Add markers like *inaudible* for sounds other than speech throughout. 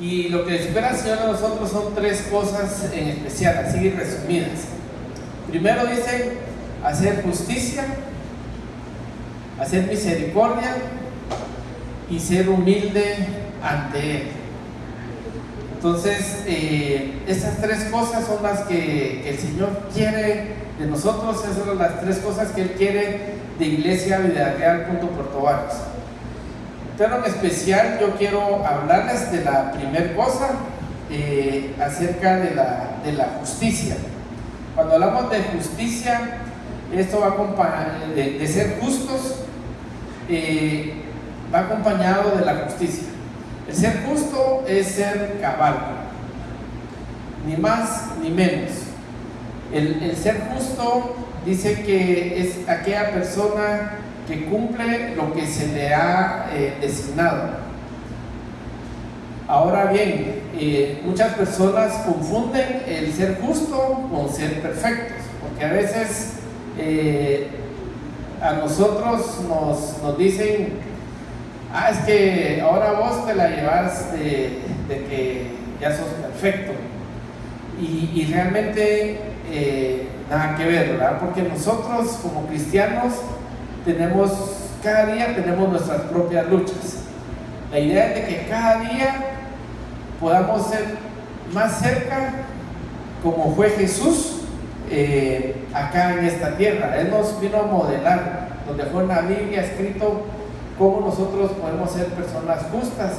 Y lo que espera el Señor de nosotros son tres cosas en especial, así resumidas. Primero dice hacer justicia, hacer misericordia y ser humilde ante Él. Entonces, eh, estas tres cosas son las que, el Señor quiere de nosotros, esas son las tres cosas que Él quiere de Iglesia Vida Real junto. Pero en especial yo quiero hablarles de la primera cosa, eh, acerca de la, de la, justicia. Cuando hablamos de justicia, esto va acompañado de, ser justos, eh, va acompañado de la justicia. El ser justo es ser cabal, ni más ni menos. El, ser justo dice que es aquella persona que cumple lo que se le ha eh, designado. Ahora bien, eh, muchas personas confunden el ser justo con ser perfectos, porque a veces eh, a nosotros nos, nos dicen ah, es que ahora vos te la llevas de, que ya sos perfecto. Y, realmente eh, nada que ver, ¿verdad? Porque nosotros como cristianos tenemos, cada día tenemos nuestras propias luchas. La idea es de que cada día podamos ser más cerca como fue Jesús eh, acá en esta tierra. Él nos vino a modelar, donde fue en la Biblia escrito cómo nosotros podemos ser personas justas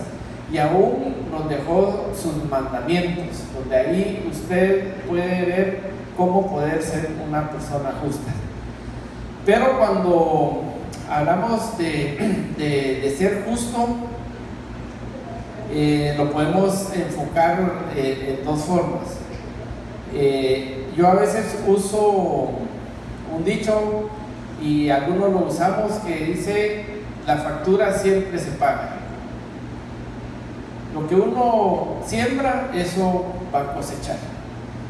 y aún nos dejó sus mandamientos, donde ahí usted puede ver cómo poder ser una persona justa. Pero cuando hablamos de, ser justo, eh, lo podemos enfocar eh, en dos formas. Eh, yo a veces uso un dicho y algunos lo usamos que dice la factura siempre se paga. Lo que uno siembra, eso va a cosechar.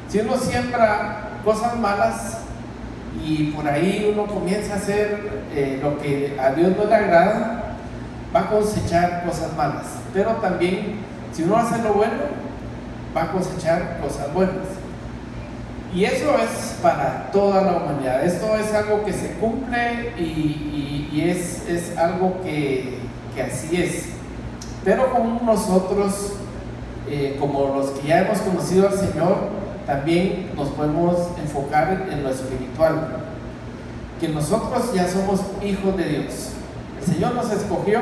Si uno siembra cosas malas y por ahí uno comienza a hacer eh, lo que a Dios no le agrada, va a cosechar cosas malas. Pero también, si uno hace lo bueno, va a cosechar cosas buenas. Y eso es para toda la humanidad. Esto es algo que se cumple y, es, es, algo que, que, así es. Pero como nosotros, eh, como los que ya hemos conocido al Señor, también nos podemos enfocar en lo espiritual. Que nosotros ya somos hijos de Dios. El Señor nos escogió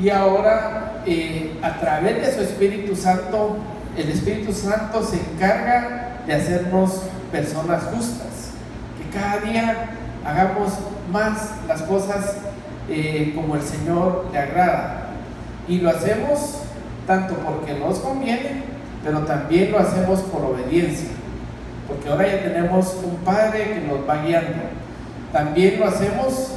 y ahora eh, a través de su Espíritu Santo, el Espíritu Santo se encarga de hacernos personas justas, que cada día hagamos más las cosas eh, como el Señor le agrada. Y lo hacemos tanto porque nos conviene, pero también lo hacemos por obediencia, porque ahora ya tenemos un Padre que nos va guiando. También lo hacemos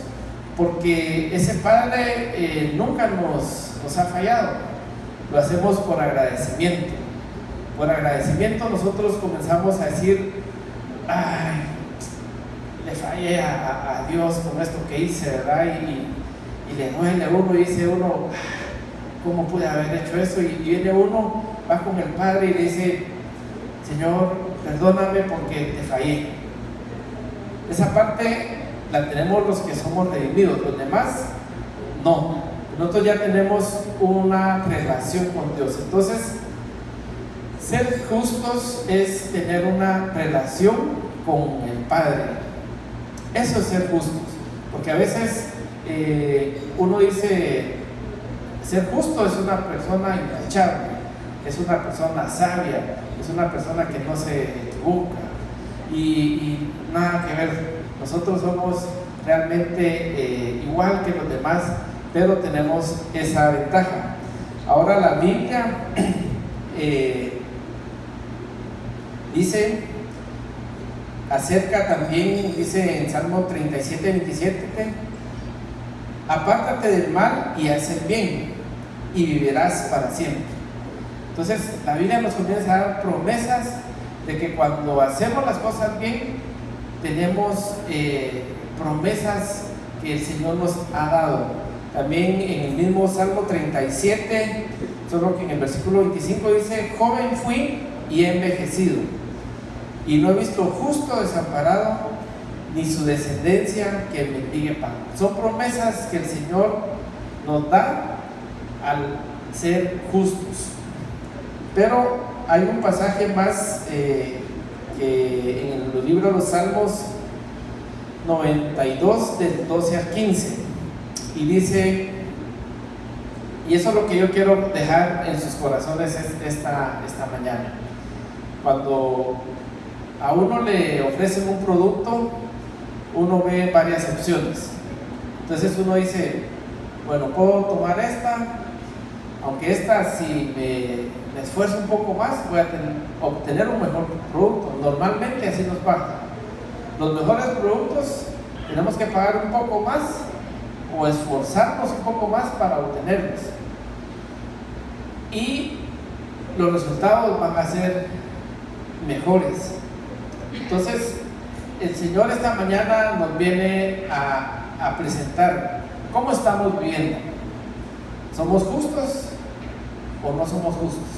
porque ese Padre eh, nunca nos, ha fallado, lo hacemos por agradecimiento por agradecimiento nosotros comenzamos a decir, ay, le fallé a, Dios con esto que hice, ¿verdad? Y, le duele a uno y dice uno, ¿cómo pude haber hecho eso? Y, viene uno, va con el Padre y le dice, Señor, perdóname porque te fallé. Esa parte la tenemos los que somos redimidos, los demás no. Nosotros ya tenemos una relación con Dios. Entonces, ser justos es tener una relación con el Padre. Eso es ser justos. Porque a veces eh, uno dice, ser justo es una persona intachable, es una persona sabia, es una persona que no se equivoca. Y, nada que ver, nosotros somos realmente eh, igual que los demás, pero tenemos esa ventaja. Ahora la Biblia *clears throat* eh, Dice, acerca también, dice en Salmo 37, 27, apártate del mal y haz el bien y vivirás para siempre. Entonces, la Biblia nos comienza a dar promesas de que cuando hacemos las cosas bien, tenemos eh, promesas que el Señor nos ha dado. También en el mismo Salmo 37, Solo que en el versículo 25 dice, joven fui y he envejecido, y no he visto justo desamparado, ni su descendencia que mendigue pan. Son promesas que el Señor nos da al ser justos. Pero hay un pasaje más eh, que en el libro de los Salmos 92, del 12 al 15, y dice, y eso es lo que yo quiero dejar en sus corazones esta, esta mañana. Cuando a uno le ofrecen un producto, uno ve varias opciones. Entonces uno dice, bueno, puedo tomar esta, aunque esta si me, esfuerzo un poco más voy a obtener un mejor producto. Normalmente así nos pasa. Los mejores productos tenemos que pagar un poco más o esforzarnos un poco más para obtenerlos. Y los resultados van a ser mejores. Entonces, el Señor esta mañana nos viene a, presentar cómo estamos viviendo. ¿Somos justos o no somos justos?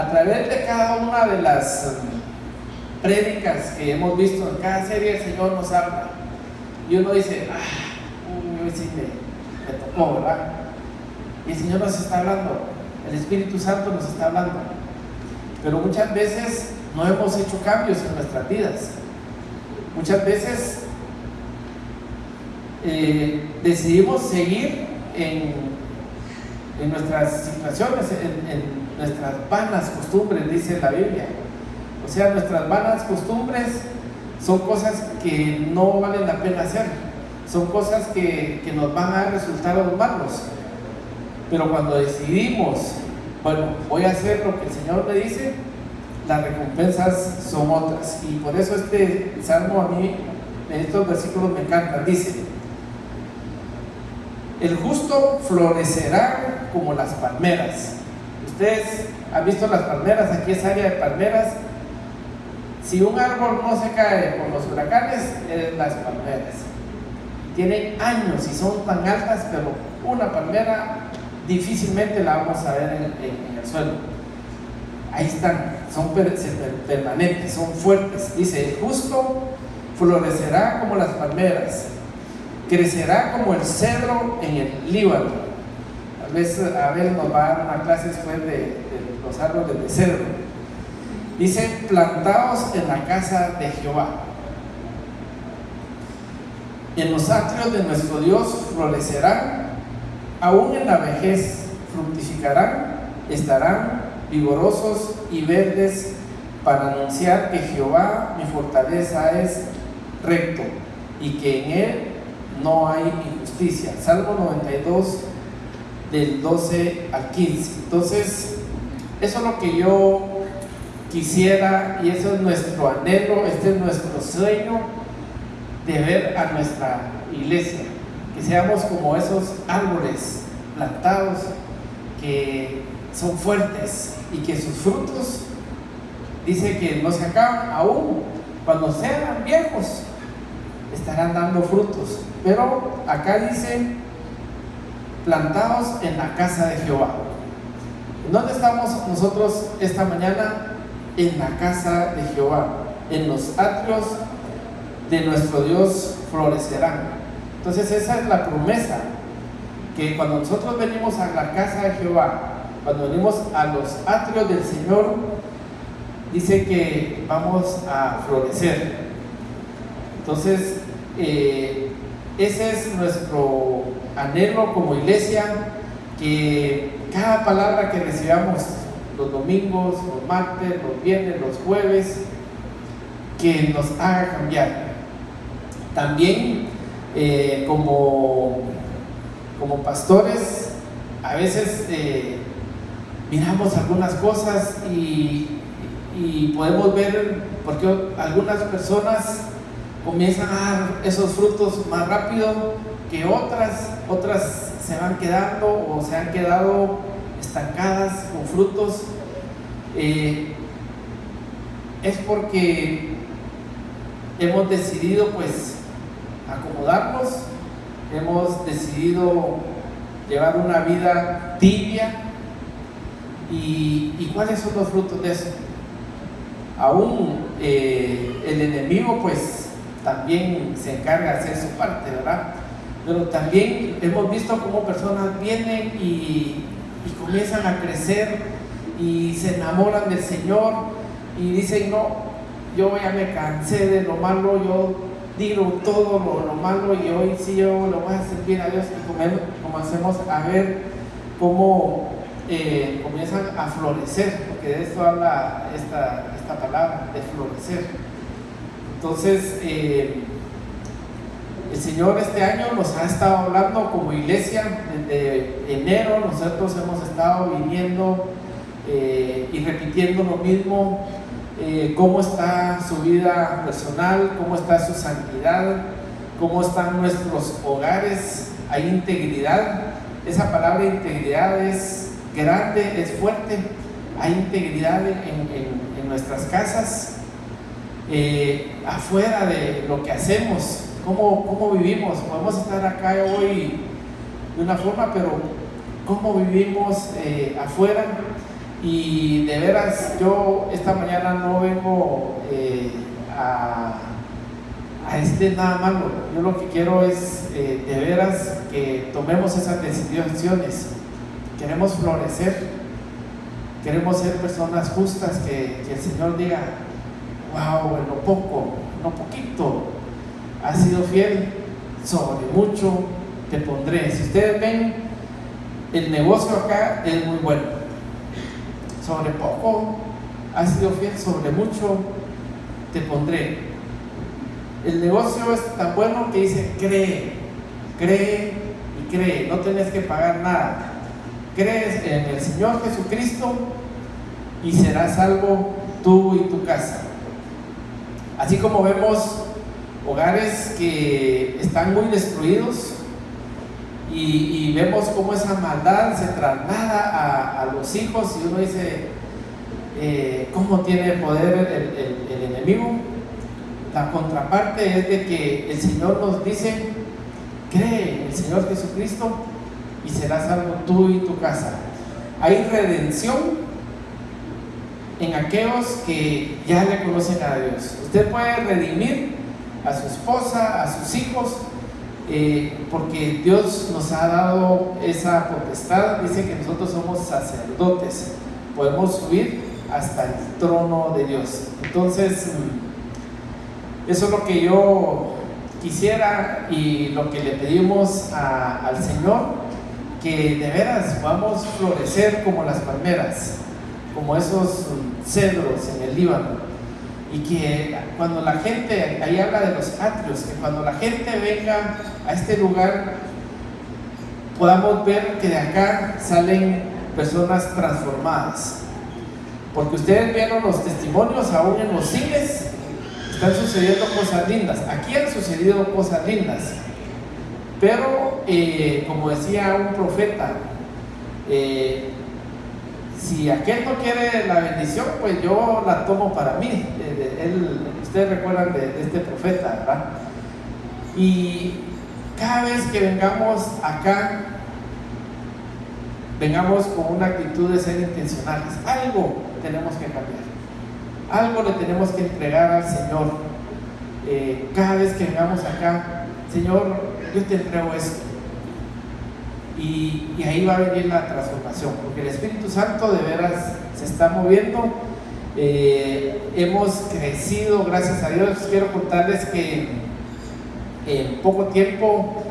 A través de cada una de las um, prédicas que hemos visto en cada serie, el Señor nos habla. Y uno dice, ah, uy, sí me, tocó, ¿verdad? Y el Señor nos está hablando, el Espíritu Santo nos está hablando. Pero muchas veces no hemos hecho cambios en nuestras vidas. Muchas veces eh, decidimos seguir en, en, nuestras situaciones, en, nuestras vanas costumbres, dice la Biblia. O sea, nuestras vanas costumbres son cosas que no valen la pena hacer, son cosas que, que nos van a dar resultados malos. Pero cuando decidimos, bueno, voy a hacer lo que el Señor me dice, las recompensas son otras. Y por eso este salmo a mí, en estos versículos me encanta. Dice, el justo florecerá como las palmeras. Ustedes han visto las palmeras, aquí es área de palmeras. Si un árbol no se cae con los huracanes, es las palmeras. Tienen años y son tan altas, pero una palmera difícilmente la vamos a ver en, el suelo ahí están, son permanentes, son fuertes. Dice, justo florecerá como las palmeras, crecerá como el cedro en el Líbano. A veces a nos va a dar una clase después de, de los árboles de cedro. Dice, plantados en la casa de Jehová. En los atrios de nuestro Dios florecerán, aún en la vejez fructificarán, estarán vigorosos y verdes para anunciar que Jehová, mi fortaleza, es recto y que en él no hay injusticia. Salmo 92 del 12 al 15. Entonces, eso es lo que yo quisiera y eso es nuestro anhelo, este es nuestro sueño de ver a nuestra iglesia, que seamos como esos árboles plantados que son fuertes y que sus frutos, dice que no se acaban aún, cuando sean viejos, estarán dando frutos. Pero acá dice, plantados en la casa de Jehová. ¿Dónde estamos nosotros esta mañana? En la casa de Jehová, en los atrios de nuestro Dios florecerán. Entonces esa es la promesa, que cuando nosotros venimos a la casa de Jehová, cuando venimos a los atrios del Señor, dice que vamos a florecer. Entonces, eh, ese es nuestro anhelo como iglesia, que cada palabra que recibamos los domingos, los martes, los viernes, los jueves, que nos haga cambiar. También eh, como, como pastores, a veces eh, miramos algunas cosas y, podemos ver porque algunas personas comienzan a dar esos frutos más rápido que otras, otras se van quedando o se han quedado estancadas con frutos. Eh, es porque hemos decidido pues acomodarnos, hemos decidido llevar una vida tibia, ¿Y, cuáles son los frutos de eso? Aún eh, el enemigo pues también se encarga de hacer su parte, ¿verdad? Pero también hemos visto cómo personas vienen y, comienzan a crecer y se enamoran del Señor y dicen, no, yo ya me cansé de lo malo, yo digo todo lo, malo y hoy sí yo lo voy a servir a Dios y comencemos a ver cómo eh, comienzan a florecer, porque de esto habla esta, esta palabra, de florecer. Entonces, eh, el Señor este año nos ha estado hablando como iglesia, desde enero nosotros hemos estado viniendo eh, y repitiendo lo mismo, eh, cómo está su vida personal, cómo está su santidad, cómo están nuestros hogares, hay integridad, esa palabra integridad es grande, es fuerte, hay integridad en, nuestras casas, eh, afuera de lo que hacemos, cómo, cómo vivimos, podemos estar acá hoy de una forma, pero cómo vivimos afuera y de veras, yo esta mañana no vengo eh, a, a este nada malo. Yo lo que quiero es eh, de veras que tomemos esas decisiones. Queremos florecer, queremos ser personas justas, que, que el Señor diga, wow, en lo poco, en lo poquito, has sido fiel, sobre mucho te pondré. Si ustedes ven, el negocio acá es muy bueno sobre poco has sido fiel, sobre mucho te pondré. El negocio es tan bueno que dice, cree, cree y cree, no tenés que pagar nada. Crees en el Señor Jesucristo y serás salvo tú y tu casa. Así como vemos hogares que están muy destruidos, y, vemos cómo esa maldad se traslada a, los hijos y uno dice, eh, ¿cómo tiene poder el, el, enemigo? La contraparte es de que el Señor nos dice, cree en el Señor Jesucristo y serás salvo tú y tu casa. Hay redención en aquellos que ya le conocen a Dios. Usted puede redimir a su esposa, a sus hijos, eh, porque Dios nos ha dado esa potestad, dice que nosotros somos sacerdotes, podemos subir hasta el trono de Dios. Entonces, mm, eso es lo que yo quisiera y lo que le pedimos al Señor, que de veras vamos a florecer como las palmeras, como esos cedros en el Líbano y que cuando la gente, ahí habla de los atrios, que cuando la gente venga a este lugar podamos ver que de acá salen personas transformadas. Porque ustedes vieron los testimonios aún en los cines, están sucediendo cosas lindas. Aquí han sucedido cosas lindas. Pero, eh, como decía un profeta, eh, si aquel no quiere la bendición, pues yo la tomo para mí. Ustedes recuerdan de, este profeta, ¿verdad? Y cada vez que vengamos acá, vengamos con una actitud de ser intencionales. Algo tenemos que cambiar. Algo le tenemos que entregar al Señor. Eh, cada vez que vengamos acá, Señor, yo te entrego esto y, ahí va a venir la transformación, porque el Espíritu Santo de veras se está moviendo. Eh, hemos crecido, gracias a Dios. Quiero contarles que en poco tiempo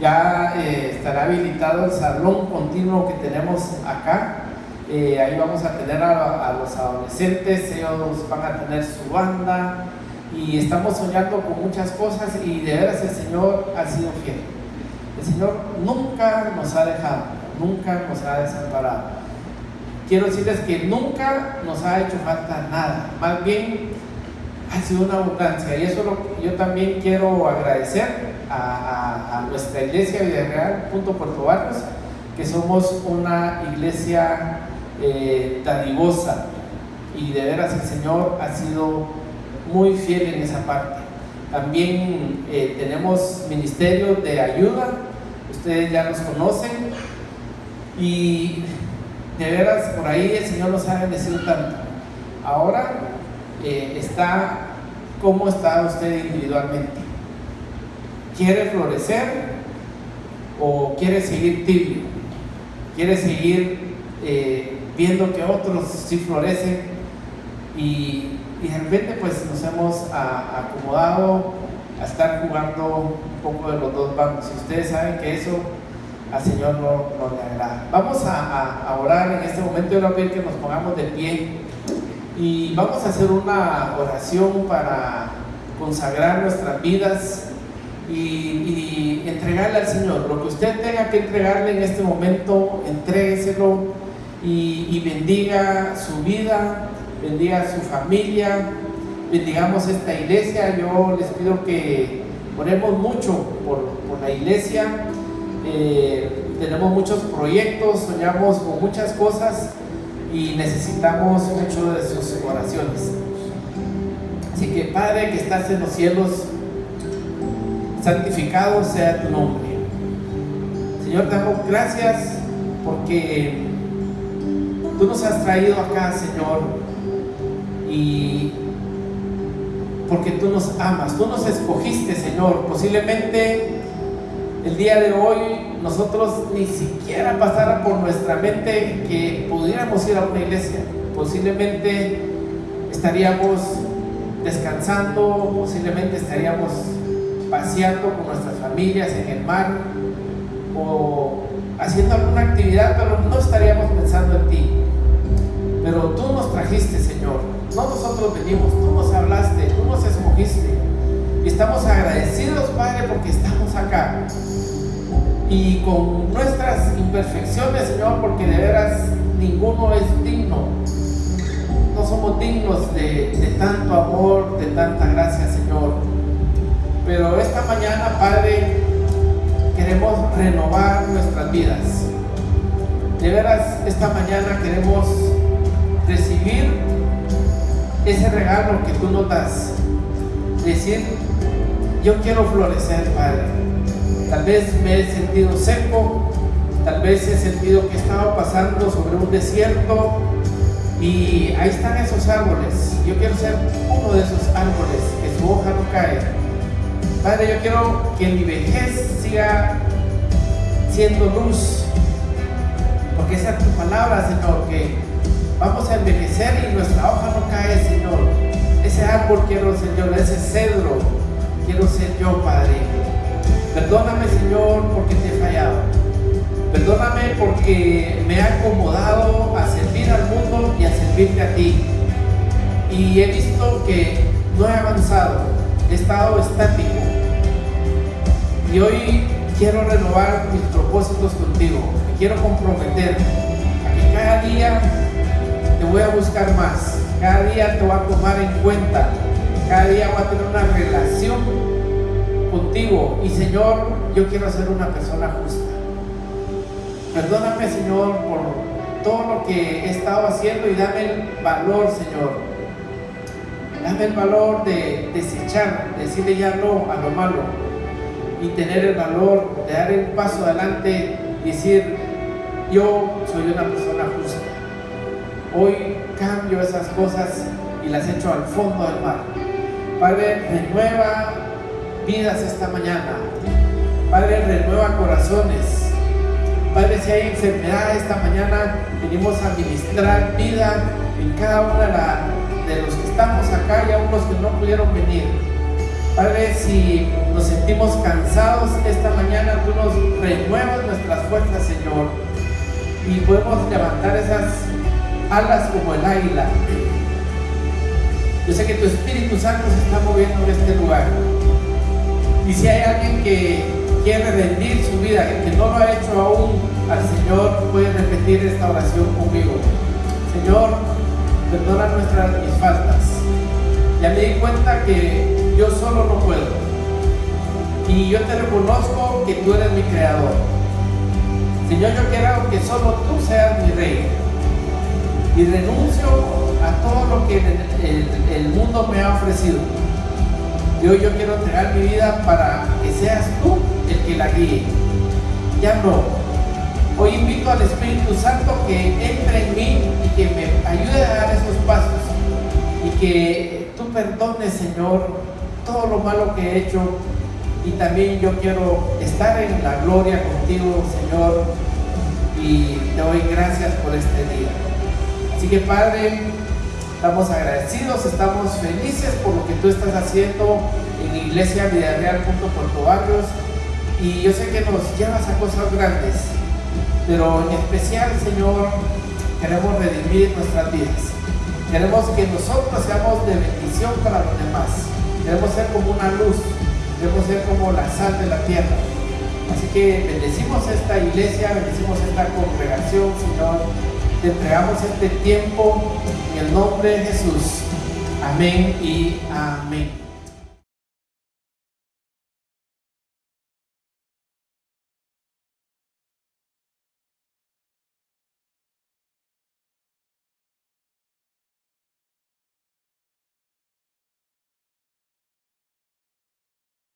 ya eh, estará habilitado el salón continuo que tenemos acá. Eh, ahí vamos a tener a, a, los adolescentes, ellos van a tener su banda y estamos soñando con muchas cosas y de veras el Señor ha sido fiel. El Señor nunca nos ha dejado, nunca nos ha desamparado. Quiero decirles que nunca nos ha hecho falta nada, más bien ha sido una abundancia. Y eso lo, yo también quiero agradecer a, nuestra iglesia Villarreal, punto Puerto Barrios, que somos una iglesia eh, dadivosa. Y de veras el Señor ha sido muy fiel en esa parte. También eh, tenemos ministerios de ayuda, ustedes ya los conocen. Y de veras, por ahí el Señor nos ha bendecido tanto. Ahora eh, está, ¿cómo está usted individualmente? ¿Quiere florecer o quiere seguir tibio? ¿Quiere seguir eh, viendo que otros sí florecen? Y, de repente pues nos hemos acomodado a estar jugando un poco de los dos bandos. Y ustedes saben que eso al Señor no, le agrada. Vamos a, orar en este momento. Yo voy a pedir que nos pongamos de pie y vamos a hacer una oración para consagrar nuestras vidas y, entregarle al Señor. Lo que usted tenga que entregarle en este momento, entrégueselo y, bendiga su vida, bendiga su familia, bendigamos esta iglesia. Yo les pido que oremos mucho por la iglesia eh, tenemos muchos proyectos, soñamos con muchas cosas y necesitamos mucho de sus oraciones. Así que Padre que estás en los cielos, santificado sea tu nombre. Señor, te damos gracias porque tú nos has traído acá, Señor, y porque tú nos amas, tú nos escogiste, Señor. Posiblemente el día de hoy nosotros ni siquiera pasara por nuestra mente que pudiéramos ir a una iglesia. Posiblemente estaríamos descansando, posiblemente estaríamos paseando con nuestras familias en el mar o haciendo alguna actividad, pero no estaríamos pensando en ti. Pero tú nos trajiste, Señor. No nosotros venimos, tú nos hablaste, tú nos escogiste. Y estamos agradecidos, Padre, porque estamos acá y con nuestras imperfecciones, Señor, porque de veras ninguno es digno. No somos dignos de, tanto amor, de tanta gracia, Señor. Pero esta mañana, Padre, queremos renovar nuestras vidas. De veras, esta mañana queremos recibir ese regalo que tú nos das. Decir, yo quiero florecer, Padre Tal vez me he sentido seco, tal vez he sentido que estaba pasando sobre un desierto y ahí están esos árboles. Yo quiero ser uno de esos árboles, que su hoja no cae. Padre, yo quiero que mi vejez siga siendo luz, porque esa es tu palabra, Señor, que vamos a envejecer y nuestra hoja no cae, Señor. Ese árbol quiero, Señor, ese cedro quiero ser yo, Padre. Perdóname, Señor, porque te he fallado. Perdóname porque me he acomodado a servir al mundo y a servirte a ti. Y he visto que no he avanzado, he estado estático. Y hoy quiero renovar mis propósitos contigo. Me quiero comprometer a que cada día te voy a buscar más. Cada día te voy a tomar en cuenta. Cada día voy a tener una relación contigo y Señor, yo quiero ser una persona justa. Perdóname, Señor, por todo lo que he estado haciendo y dame el valor, Señor. Dame el valor de desechar, decirle ya no a lo malo y tener el valor de dar un paso adelante y decir, yo soy una persona justa. Hoy cambio esas cosas y las echo al fondo del mar. Padre, renueva vidas esta mañana. Padre, renueva corazones. Padre, si hay enfermedad esta mañana, venimos a ministrar vida en cada una de los que estamos acá y a unos que no pudieron venir. Padre, si nos sentimos cansados esta mañana, tú nos renuevas nuestras fuerzas, Señor, y podemos levantar esas alas como el águila. Yo sé que tu Espíritu Santo se está moviendo en este lugar. Y si hay alguien que quiere rendir su vida, que no lo ha hecho aún al Señor, puede repetir esta oración conmigo. Señor, perdona nuestras mis faltas. Ya me di cuenta que yo solo no puedo. Y yo te reconozco que tú eres mi creador. Señor, yo quiero que solo tú seas mi rey. Y renuncio a todo lo que el mundo me ha ofrecido yo, yo quiero entregar mi vida para que seas tú el que la guíe. Ya no. Hoy invito al Espíritu Santo que entre en mí y que me ayude a dar esos pasos y que tú perdones, Señor, todo lo malo que he hecho y también yo quiero estar en la gloria contigo, Señor, y te doy gracias por este día. Así que Padre, estamos agradecidos, estamos felices por lo que tú estás haciendo en Iglesia Villarreal junto con y yo sé que nos llevas a cosas grandes, pero en especial, Señor, queremos redimir nuestras vidas. Queremos que nosotros seamos de bendición para los demás. Queremos ser como una luz, queremos ser como la sal de la tierra. Así que bendecimos esta iglesia, bendecimos esta congregación, Señor. Te entregamos este tiempo en el nombre de Jesús. Amén y amén.